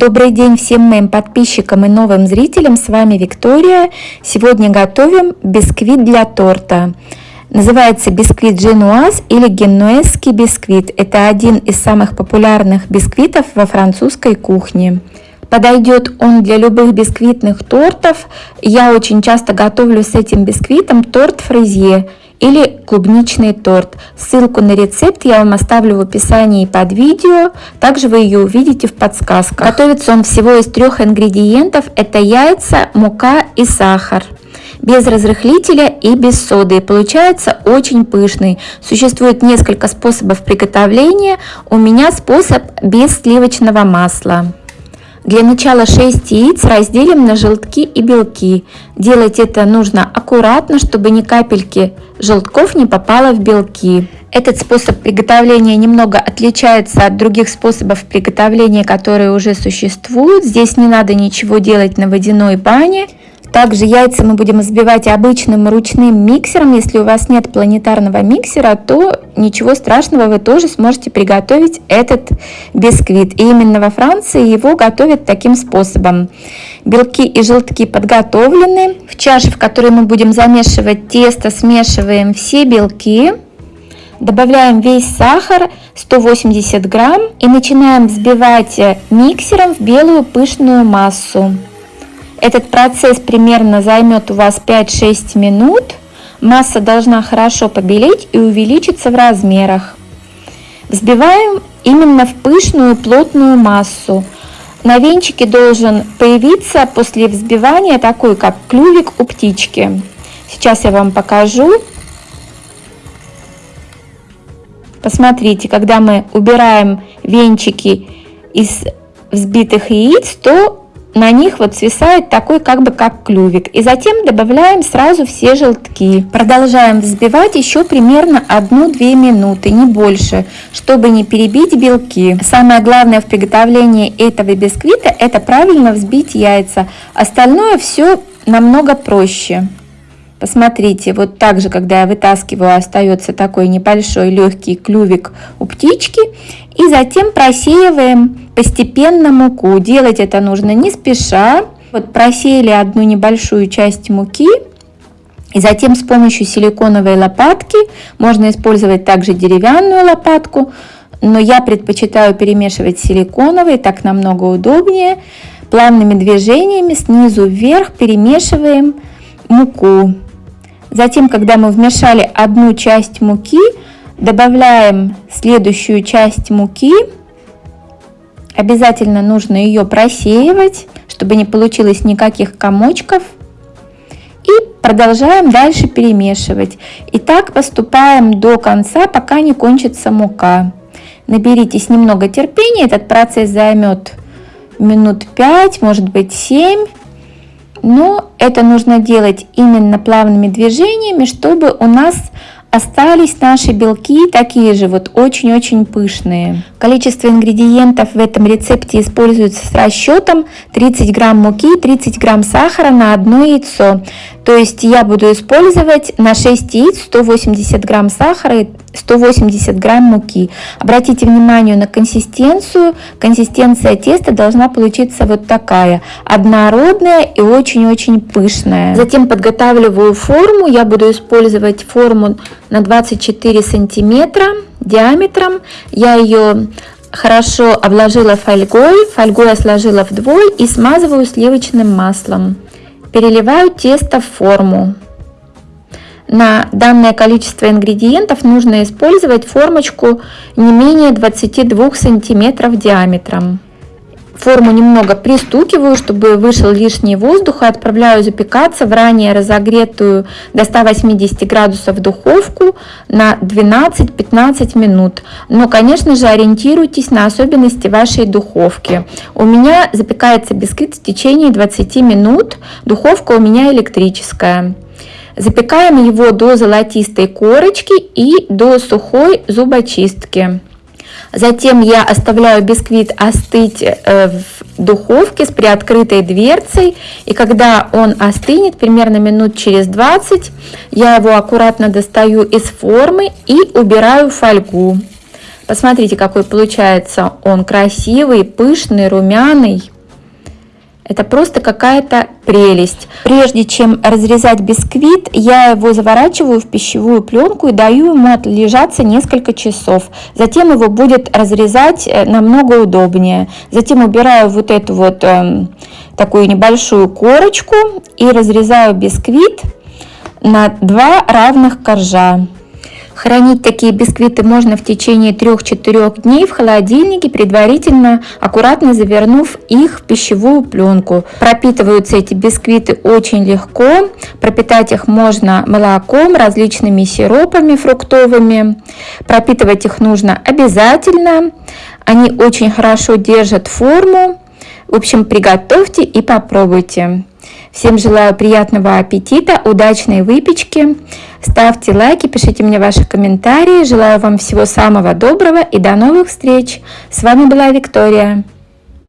Добрый день всем моим подписчикам и новым зрителям, с вами Виктория. Сегодня готовим бисквит для торта. Называется бисквит женуаз или генуэзский бисквит. Это один из самых популярных бисквитов во французской кухне. Подойдет он для любых бисквитных тортов. Я очень часто готовлю с этим бисквитом торт фрезье или клубничный торт. Ссылку на рецепт я вам оставлю в описании под видео, также вы ее увидите в подсказках. Готовится он всего из трех ингредиентов, это яйца, мука и сахар без разрыхлителя и без соды. Получается очень пышный. Существует несколько способов приготовления. У меня способ без сливочного масла. Для начала 6 яиц разделим на желтки и белки. Делать это нужно аккуратно, чтобы ни капельки желтков не попало в белки. Этот способ приготовления немного отличается от других способов приготовления, которые уже существуют. Здесь не надо ничего делать на водяной бане. Также яйца мы будем взбивать обычным ручным миксером. Если у вас нет планетарного миксера, то ничего страшного, вы тоже сможете приготовить этот бисквит. И именно во Франции его готовят таким способом. Белки и желтки подготовлены. В чаше, в которой мы будем замешивать тесто, смешиваем все белки. Добавляем весь сахар 180 грамм и начинаем взбивать миксером в белую пышную массу. Этот процесс примерно займет у вас 5-6 минут. Масса должна хорошо побелеть и увеличиться в размерах. Взбиваем именно в пышную плотную массу. На венчике должен появиться после взбивания такой, как клювик у птички. Сейчас я вам покажу. Посмотрите, когда мы убираем венчики из взбитых яиц, то на них вот свисает такой как бы как клювик. И затем добавляем сразу все желтки. Продолжаем взбивать еще примерно 1-2 минуты, не больше, чтобы не перебить белки. Самое главное в приготовлении этого бисквита это правильно взбить яйца. Остальное все намного проще. Посмотрите, вот так же, когда я вытаскиваю, остается такой небольшой легкий клювик у птички. И затем просеиваем постепенно муку. Делать это нужно не спеша. Вот просеяли одну небольшую часть муки. И затем с помощью силиконовой лопатки, можно использовать также деревянную лопатку, но я предпочитаю перемешивать силиконовой, так намного удобнее. Плавными движениями снизу вверх перемешиваем муку. Затем, когда мы вмешали одну часть муки, добавляем следующую часть муки. Обязательно нужно ее просеивать, чтобы не получилось никаких комочков. И продолжаем дальше перемешивать. И так поступаем до конца, пока не кончится мука. Наберитесь немного терпения, этот процесс займет минут 5, может быть 7. Но это нужно делать именно плавными движениями, чтобы у нас остались наши белки такие же, вот очень-очень пышные. Количество ингредиентов в этом рецепте используется с расчетом 30 грамм муки, 30 грамм сахара на одно яйцо. То есть я буду использовать на 6 яиц 180 грамм сахара 180 грамм муки. Обратите внимание на консистенцию. Консистенция теста должна получиться вот такая. Однородная и очень-очень пышная. Затем подготавливаю форму. Я буду использовать форму на 24 сантиметра диаметром. Я ее хорошо обложила фольгой. Фольгу я сложила вдвое и смазываю сливочным маслом. Переливаю тесто в форму. На данное количество ингредиентов нужно использовать формочку не менее 22 сантиметров диаметром. Форму немного пристукиваю, чтобы вышел лишний воздух и отправляю запекаться в ранее разогретую до 180 градусов духовку на 12-15 минут. Но, конечно же, ориентируйтесь на особенности вашей духовки. У меня запекается бисквит в течение 20 минут, духовка у меня электрическая. Запекаем его до золотистой корочки и до сухой зубочистки. Затем я оставляю бисквит остыть э, в духовке с приоткрытой дверцей. И когда он остынет, примерно минут через 20, я его аккуратно достаю из формы и убираю фольгу. Посмотрите, какой получается он красивый, пышный, румяный. Это просто какая-то прелесть. Прежде чем разрезать бисквит, я его заворачиваю в пищевую пленку и даю ему отлежаться несколько часов. Затем его будет разрезать э, намного удобнее. Затем убираю вот эту вот э, такую небольшую корочку и разрезаю бисквит на два равных коржа. Хранить такие бисквиты можно в течение 3-4 дней в холодильнике, предварительно аккуратно завернув их в пищевую пленку. Пропитываются эти бисквиты очень легко. Пропитать их можно молоком, различными сиропами фруктовыми. Пропитывать их нужно обязательно. Они очень хорошо держат форму. В общем, приготовьте и попробуйте. Всем желаю приятного аппетита, удачной выпечки. Ставьте лайки, пишите мне ваши комментарии. Желаю вам всего самого доброго и до новых встреч. С вами была Виктория.